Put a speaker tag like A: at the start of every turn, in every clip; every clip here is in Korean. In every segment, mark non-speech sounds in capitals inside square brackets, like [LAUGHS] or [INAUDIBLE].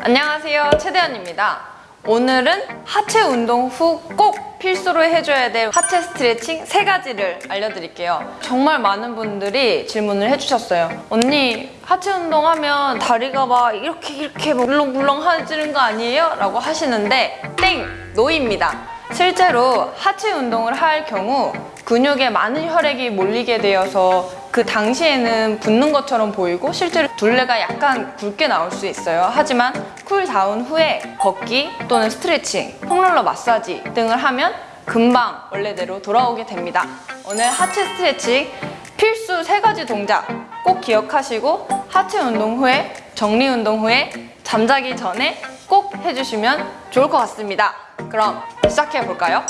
A: 안녕하세요 최대현입니다 오늘은 하체 운동 후 꼭 필수로 해줘야 될 하체 스트레칭 세가지를 알려드릴게요 정말 많은 분들이 질문을 해주셨어요 언니 하체 운동하면 다리가 막 이렇게 이렇게 물렁물렁해지는 거 아니에요? 라고 하시는데 땡! 노입니다 실제로 하체 운동을 할 경우 근육에 많은 혈액이 몰리게 되어서 그 당시에는 붓는 것처럼 보이고 실제로 둘레가 약간 굵게 나올 수 있어요. 하지만 cool down 후에 걷기 또는 스트레칭, foam roller 마사지 등을 하면 금방 원래대로 돌아오게 됩니다. 오늘 하체 스트레칭 필수 세 가지 동작 꼭 기억하시고 하체 운동 후에 정리 운동 후에 잠자기 전에 꼭 해주시면 좋을 것 같습니다. 그럼 시작해 볼까요?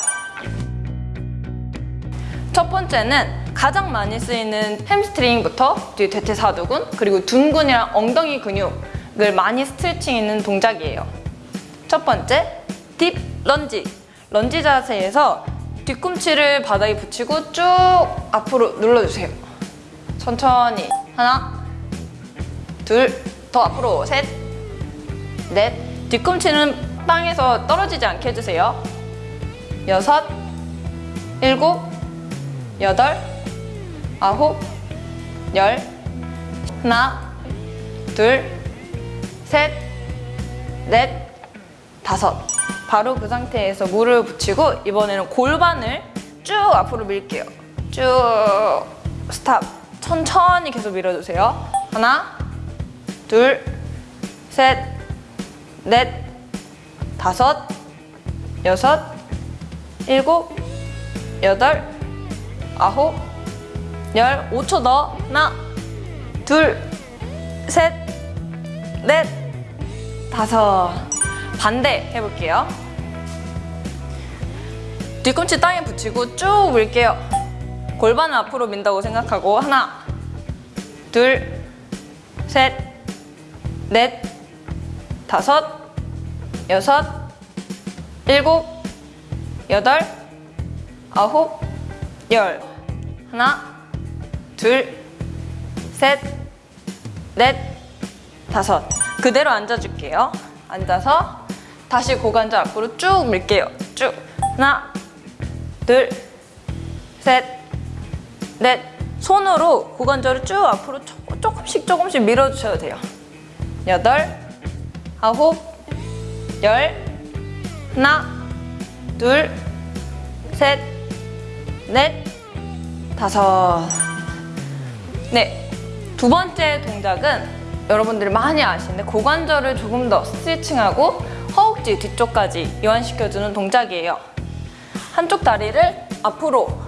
A: 첫 번째는 가장 많이 쓰이는 햄스트링부터 뒤 대퇴사두근 그리고 둔근이랑 엉덩이 근육 을 많이 스트레칭 있는 동작이에요. 첫 번째 딥 런지 런지 자세에서 뒤꿈치를 바닥에 붙이고 쭉 앞으로 눌러주세요. 천천히 하나 둘 더 앞으로 셋 넷 뒤꿈치는 땅에서 떨어지지 않게 해주세요. 여섯 일곱 여덟, 아홉, 열, 하나, 둘, 셋, 넷, 다섯. 바로 그 상태에서 물을 붙이고 이번에는 골반을 쭉 앞으로 밀게요. 쭉 스탑. 천천히 계속 밀어주세요. 하나, 둘, 셋, 넷, 다섯, 여섯, 일곱, 여덟, 아홉, 열, 5초 더. 하나, 둘, 셋, 넷, 다섯. 반대 해볼게요. 뒤꿈치 땅에 붙이고 쭉 밀게요. 골반을 앞으로 민다고 생각하고 하나, 둘, 셋, 넷, 다섯, 여섯, 일곱, 여덟, 아홉, 열 하나 둘셋넷 다섯 그대로 앉아줄게요. 앉아서 다시 고관절 앞으로 쭉 밀게요. 쭉. 하나 둘 셋 넷. 손으로 고관절을 쭉 앞으로 조, 조금씩 조금씩 밀어주셔도 돼요. 여덟 아홉 열. 하나 둘 셋 넷, 다섯. 네, 두 번째 동작은 여러분들이 많이 아시는데 고관절을 조금 더 스트레칭하고 허벅지 뒤쪽까지 이완시켜주는 동작이에요. 한쪽 다리를 앞으로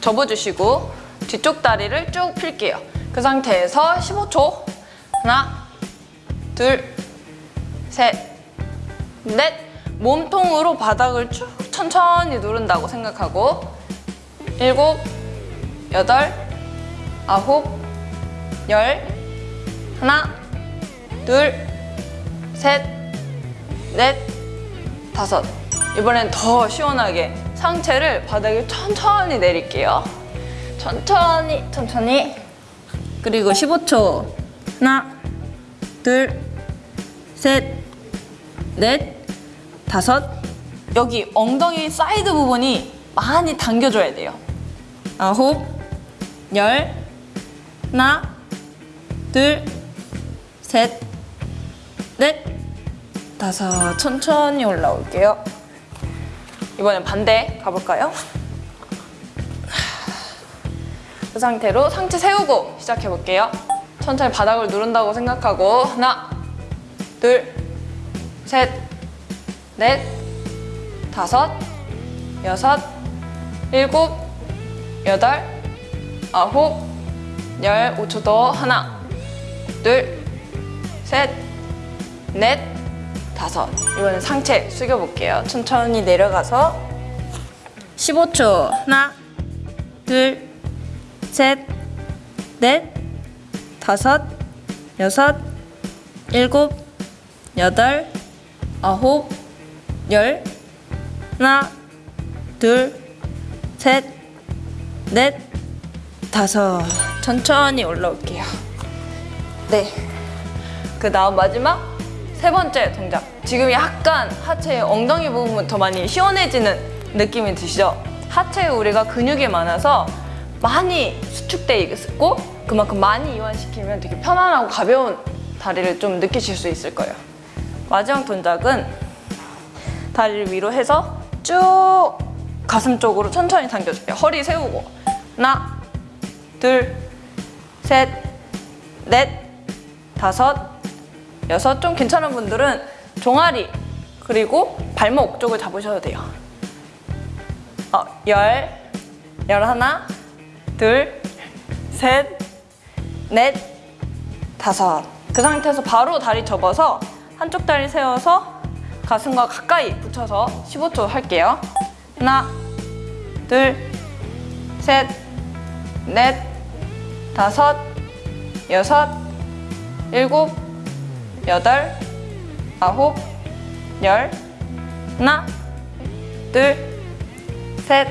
A: 접어주시고 뒤쪽 다리를 쭉 필게요. 그 상태에서 15초 하나, 둘, 셋, 넷 몸통으로 바닥을 쭉 천천히 누른다고 생각하고 일곱, 여덟, 아홉, 열 하나, 둘, 셋, 넷, 다섯. 이번엔 더 시원하게 상체를 바닥에 천천히 내릴게요. 천천히 천천히. 그리고 15초. 하나, 둘, 셋, 넷, 다섯. 여기 엉덩이 사이드 부분이 많이 당겨줘야 돼요. 아홉, 열, 하나, 둘, 셋, 넷, 다섯. 천천히 올라올게요. 이번엔 반대 가볼까요? 그 상태로 상체 세우고 시작해볼게요. 천천히 바닥을 누른다고 생각하고 하나, 둘, 셋, 넷, 다섯, 여섯, 일곱, 여덟, 아홉, 열, 5초 더 하나, 둘, 셋, 넷, 다섯 이번엔 상체 숙여볼게요. 천천히 내려가서 15초 하나, 둘, 셋, 넷, 다섯, 여섯, 일곱, 여덟, 아홉, 열 하나, 둘, 셋, 넷, 다섯. 천천히 올라올게요. 네. 그 다음 마지막 세 번째 동작. 지금 약간 하체의 엉덩이 부분은 더 많이 시원해지는 느낌이 드시죠? 하체에 우리가 근육이 많아서 많이 수축돼 있고 그만큼 많이 이완시키면 되게 편안하고 가벼운 다리를 좀 느끼실 수 있을 거예요. 마지막 동작은 다리를 위로 해서 쭉 가슴 쪽으로 천천히 당겨줄게요. 허리 세우고 하나, 둘, 셋, 넷, 다섯, 여섯. 좀 괜찮은 분들은 종아리 그리고 발목 쪽을 잡으셔도 돼요. 어, 열, 열하나, 둘, 셋, 넷, 다섯. 그 상태에서 바로 다리 접어서 한쪽 다리 세워서 가슴과 가까이 붙여서 15초 할게요. 하나, 둘, 셋, 넷, 다섯, 여섯, 일곱, 여덟, 아홉, 열. 하나, 둘, 셋,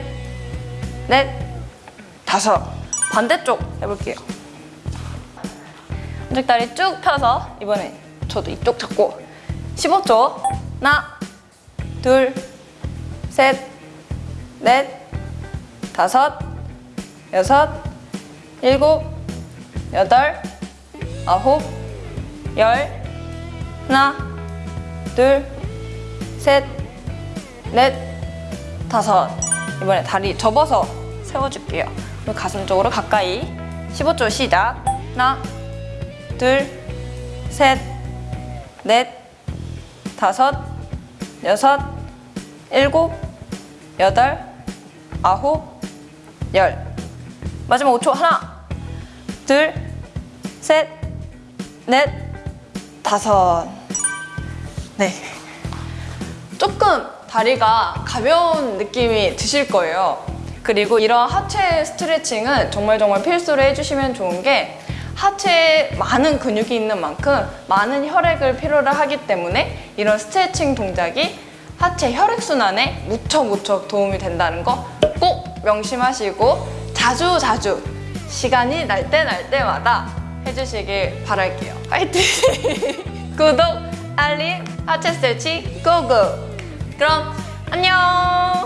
A: 넷, 다섯. 반대쪽 해볼게요. 한쪽 다리 쭉 펴서 이번엔 저도 이쪽 잡고 15초. 하나, 둘, 셋, 넷, 다섯, 여섯, 일곱, 여덟, 아홉, 열. 하나, 둘, 셋, 넷, 다섯. 이번에 다리 접어서 세워줄게요. 가슴 쪽으로 가까이. 15초 시작. 하나, 둘, 셋, 넷, 다섯, 여섯, 일곱, 여덟, 아홉, 열. 마지막 5초. 하나, 둘, 셋, 넷, 다섯. 네. 조금 다리가 가벼운 느낌이 드실 거예요. 그리고 이런 하체 스트레칭은 정말 정말 필수로 해주시면 좋은 게 하체에 많은 근육이 있는 만큼 많은 혈액을 필요로 하기 때문에 이런 스트레칭 동작이 하체 혈액순환에 무척 무척 도움이 된다는 거 꼭 명심하시고 자주 자주 시간이 날 때 날 때마다 해주시길 바랄게요. 화이팅! [LAUGHS] 구독, 알림, 하체 스트레칭 고고! 그럼 안녕!